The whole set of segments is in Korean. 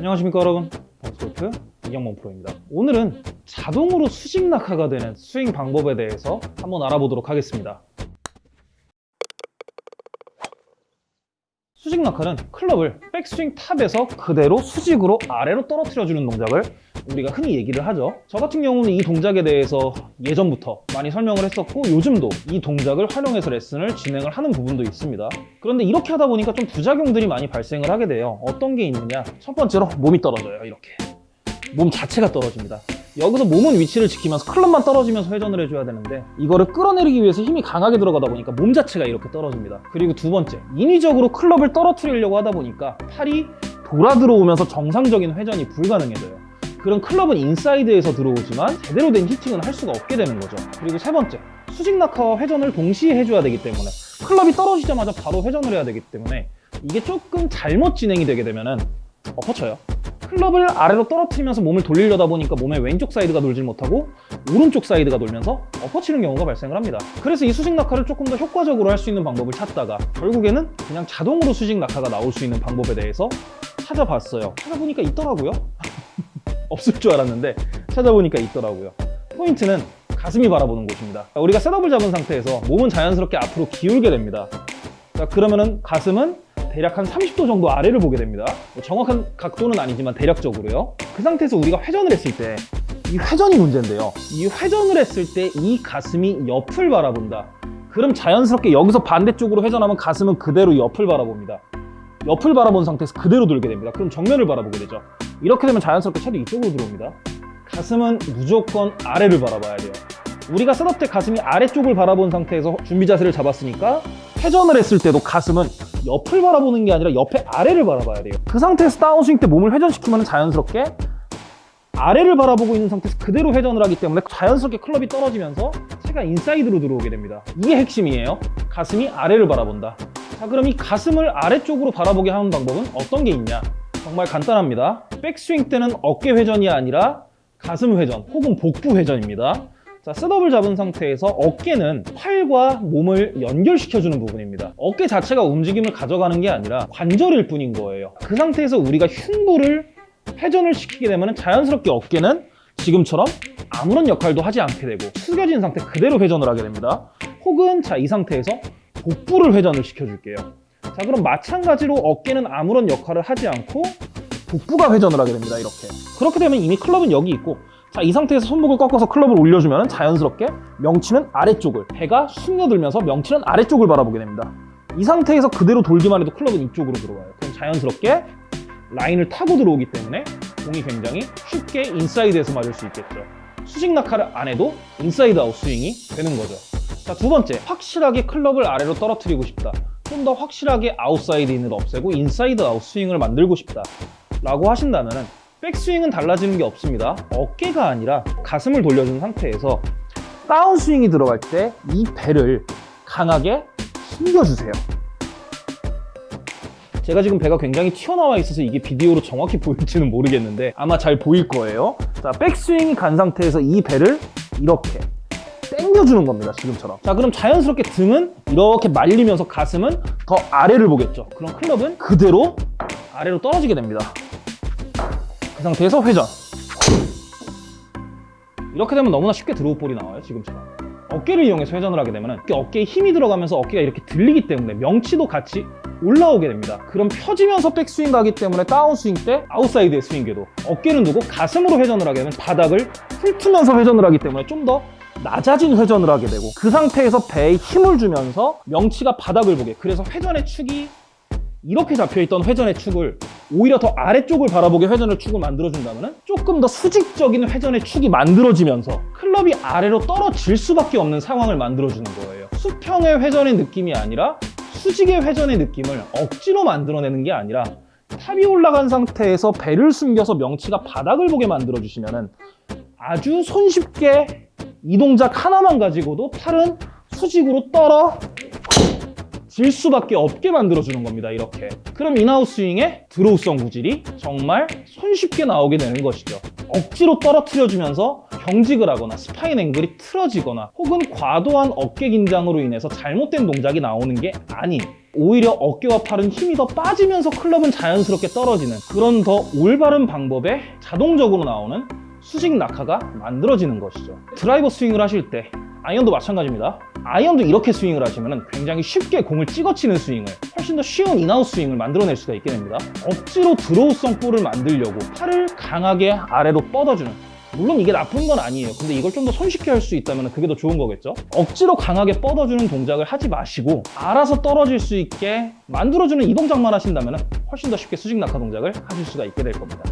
안녕하십니까 여러분. 범스골프 이경범 프로입니다. 오늘은 자동으로 수직 낙하가 되는 스윙 방법에 대해서 한번 알아보도록 하겠습니다. 수직 낙하는 클럽을 백스윙 탑에서 그대로 수직으로 아래로 떨어뜨려 주는 동작을 우리가 흔히 얘기를 하죠. 저 같은 경우는 이 동작에 대해서 예전부터 많이 설명을 했었고 요즘도 이 동작을 활용해서 레슨을 진행을 하는 부분도 있습니다. 그런데 이렇게 하다 보니까 좀 부작용들이 많이 발생을 하게 돼요. 어떤 게 있느냐? 첫 번째로 몸이 떨어져요 이렇게. 몸 자체가 떨어집니다. 여기서 몸은 위치를 지키면서 클럽만 떨어지면서 회전을 해줘야 되는데 이거를 끌어내리기 위해서 힘이 강하게 들어가다 보니까 몸 자체가 이렇게 떨어집니다. 그리고 두 번째 인위적으로 클럽을 떨어뜨리려고 하다 보니까 팔이 돌아 들어오면서 정상적인 회전이 불가능해져요 그럼 클럽은 인사이드에서 들어오지만 제대로 된 hitting은 할 수가 없게 되는 거죠. 그리고 세 번째 수직 낙하와 회전을 동시에 해줘야 되기 때문에 클럽이 떨어지자마자 바로 회전을 해야 되기 때문에 이게 조금 잘못 진행이 되게 되면은 엎어쳐요. 클럽을 아래로 떨어뜨리면서 몸을 돌리려다 보니까 몸의 왼쪽 사이드가 돌질 못하고 오른쪽 사이드가 돌면서 엎어치는 경우가 발생을 합니다. 그래서 이 수직 낙하를 조금 더 효과적으로 할 수 있는 방법을 찾다가 결국에는 그냥 자동으로 수직 낙하가 나올 수 있는 방법에 대해서 찾아봤어요. 찾아보니까 있더라고요 없을 줄 알았는데 찾아보니까 있더라고요. 포인트는 가슴이 바라보는 곳입니다. 우리가 셋업을 잡은 상태에서 몸은 자연스럽게 앞으로 기울게 됩니다. 자 그러면은 가슴은 대략 한 30도 정도 아래를 보게 됩니다. 뭐 정확한 각도는 아니지만 대략적으로요. 그 상태에서 우리가 회전을 했을 때 이 회전이 문제인데요. 이 회전을 했을 때 이 가슴이 옆을 바라본다. 그럼 자연스럽게 여기서 반대쪽으로 회전하면 가슴은 그대로 옆을 바라봅니다 옆을 바라본 상태에서 그대로 돌게 됩니다. 그럼 정면을 바라보게 되죠. 이렇게 되면 자연스럽게 채도 이쪽으로 들어옵니다. 가슴은 무조건 아래를 바라봐야 돼요. 우리가 셋업 때 가슴이 아래쪽을 바라본 상태에서 준비 자세를 잡았으니까 회전을 했을 때도 가슴은 옆을 바라보는 게 아니라 옆에 아래를 바라봐야 돼요. 그 상태에서 다운스윙 때 몸을 회전시키면 자연스럽게 아래를 바라보고 있는 상태에서 그대로 회전을 하기 때문에 자연스럽게 클럽이 떨어지면서 채가 인사이드로 들어오게 됩니다. 이게 핵심이에요. 가슴이 아래를 바라본다 자 그럼 이 가슴을 아래쪽으로 바라보게 하는 방법은 어떤 게 있냐 정말 간단합니다 백스윙 때는 어깨 회전이 아니라 가슴 회전 혹은 복부 회전입니다 자, 셋업을 잡은 상태에서 어깨는 팔과 몸을 연결시켜주는 부분입니다. 어깨 자체가 움직임을 가져가는 게 아니라 관절일 뿐인 거예요. 그 상태에서 우리가 흉부를 회전을 시키게 되면 자연스럽게 어깨는 지금처럼 아무런 역할도 하지 않게 되고 숙여진 상태 그대로 회전을 하게 됩니다. 혹은 자, 이 상태에서 복부를 회전을 시켜줄게요. 자, 그럼 마찬가지로 어깨는 아무런 역할을 하지 않고 복부가 회전을 하게 됩니다. 이렇게. 그렇게 되면 이미 클럽은 여기 있고 자, 이 상태에서 손목을 꺾어서 클럽을 올려주면 자연스럽게 명치는 아래쪽을 배가 숨어들면서 명치는 아래쪽을 바라보게 됩니다. 이 상태에서 그대로 돌기만 해도 클럽은 이쪽으로 들어와요. 그럼 자연스럽게 라인을 타고 들어오기 때문에 공이 굉장히 쉽게 인사이드에서 맞을 수 있겠죠. 수직 낙하를 안 해도 인사이드 아웃 스윙이 되는 거죠. 자, 두 번째, 확실하게 클럽을 아래로 떨어뜨리고 싶다. 좀 더 확실하게 아웃사이드 인을 없애고 인사이드 아웃 스윙을 만들고 싶다. 라고 하신다면 백스윙은 달라지는 게 없습니다. 어깨가 아니라 가슴을 돌려준 상태에서 다운스윙이 들어갈 때 이 배를 강하게 숨겨주세요. 제가 지금 배가 굉장히 튀어나와 있어서 이게 비디오로 정확히 보일지는 모르겠는데 아마 잘 보일 거예요. 자, 백스윙이 간 상태에서 이 배를 이렇게 당겨주는 겁니다, 지금처럼. 자, 그럼 자연스럽게 등은 이렇게 말리면서 가슴은 더 아래를 보겠죠. 그럼 클럽은 그대로 아래로 떨어지게 됩니다. 그 상태에서 회전 이렇게 되면 너무나 쉽게 draw ball이 나와요 지금처럼 어깨를 이용해서 회전을 하게 되면 어깨에 힘이 들어가면서 어깨가 이렇게 들리기 때문에 명치도 같이 올라오게 됩니다 그럼 펴지면서 백스윙 가기 때문에 다운스윙 때 아웃사이드의 스윙궤도 어깨를 두고 가슴으로 회전을 하게 되면 바닥을 훑으면서 회전을 하기 때문에 좀더 낮아진 회전을 하게 되고 그 상태에서 배에 힘을 주면서 명치가 바닥을 보게. 그래서 회전의 축이 이렇게 잡혀있던 회전의 축을 오히려 더 아래쪽을 바라보게 회전의 축을 만들어준다면 조금 더 수직적인 회전의 축이 만들어지면서 클럽이 아래로 떨어질 수밖에 없는 상황을 만들어주는 거예요. 수평의 회전의 느낌이 아니라 수직의 회전의 느낌을 억지로 만들어내는 게 아니라 탑이 올라간 상태에서 배를 숨겨서 명치가 바닥을 보게 만들어주시면 아주 손쉽게 이 동작 하나만 가지고도 팔은 수직으로 떨어 질 수밖에 없게 만들어주는 겁니다 이렇게. 그럼 인아웃 스윙의 draw성 구질이 정말 손쉽게 나오게 되는 것이죠. 억지로 떨어뜨려주면서 경직을 하거나 spine angle이 틀어지거나 혹은 과도한 어깨 긴장으로 인해서 잘못된 동작이 나오는 게 아닌 오히려 어깨와 팔은 힘이 더 빠지면서 클럽은 자연스럽게 떨어지는 그런 더 올바른 방법에 자동적으로 나오는 수직 낙하가 만들어지는 것이죠. 드라이버 스윙을 하실 때 아이언도 마찬가지입니다. 아이언도 이렇게 스윙을 하시면 굉장히 쉽게 공을 찍어치는 스윙을 훨씬 더 쉬운 in-out 스윙을 만들어낼 수가 있게 됩니다. 억지로 draw성 볼을 만들려고 팔을 강하게 아래로 뻗어주는 물론 이게 나쁜 건 아니에요. 근데 이걸 좀 더 손쉽게 할 수 있다면 그게 더 좋은 거겠죠? 억지로 강하게 뻗어주는 동작을 하지 마시고 알아서 떨어질 수 있게 만들어주는 이 동작만 하신다면 훨씬 더 쉽게 수직 낙하 동작을 하실 수가 있게 될 겁니다.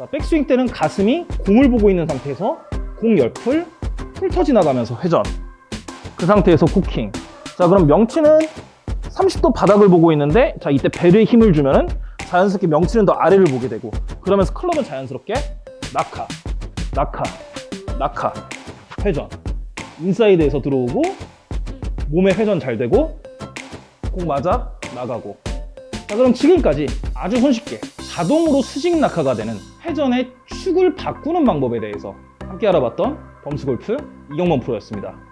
자, 백스윙 때는 가슴이 공을 보고 있는 상태에서 공 옆을 훑어 지나가면서 회전. 그 상태에서 코킹. 자, 그럼 명치는 30도 바닥을 보고 있는데, 자, 이때 배를 힘을 주면은 자연스럽게 명치는 더 아래를 보게 되고, 그러면서 클럽은 자연스럽게 낙하, 낙하, 낙하, 회전. 인사이드에서 들어오고, 몸의 회전 잘 되고, 공 맞아 나가고. 자, 그럼 지금까지 아주 손쉽게 자동으로 수직 낙하가 되는 회전의 축을 바꾸는 방법에 대해서 함께 알아봤던 범스골프 이경범 프로였습니다.